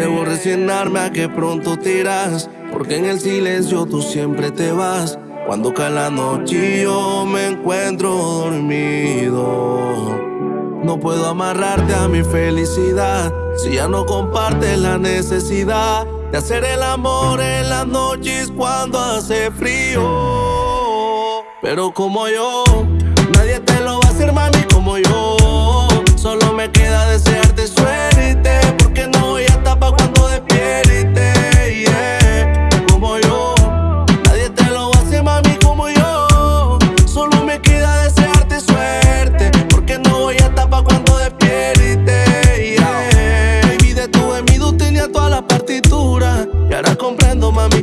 Debo resignarme a que pronto te irás, porque en el silencio tú siempre te vas. Cuando cae la noche yo me encuentro dormido. No puedo amarrarte a mi felicidad si ya no compartes la necesidad de hacer el amor en las noches cuando hace frío. Pero como yo,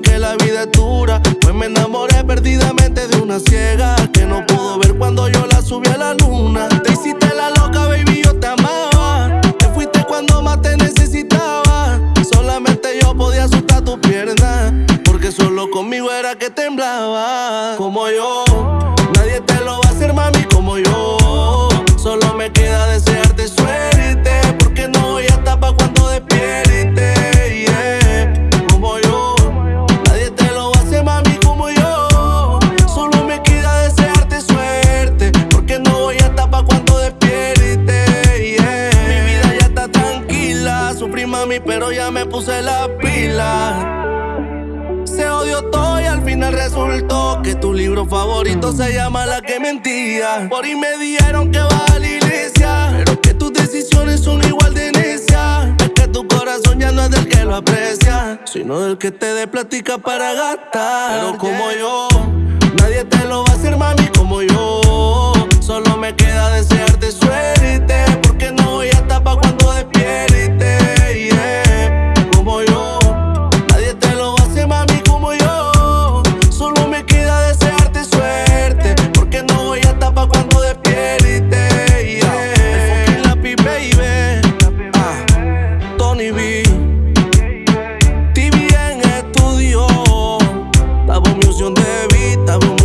que la vida es dura. Pues me enamoré perdidamente de una ciega que no pudo ver cuando yo la subí a la luna. Te hiciste la loca, baby, yo te amaba. Te fuiste cuando más te necesitaba. Solamente yo podía asustar tu pierna. Porque solo conmigo era que temblaba. Como yo, pero ya me puse la pila. Se odió todo y al final resultó que tu libro favorito se llama La que mentía. Por ahí me dijeron que vas a la iglesia, pero que tus decisiones son igual de necias. Es que tu corazón ya no es del que lo aprecia, sino del que te dé plática para gastar. Pero como yo desearte suerte Porque no voy a tapar cuando despierte yeah. El Lapi Baby. Ah, Tony B. TV en estudio Tabo Music de Vita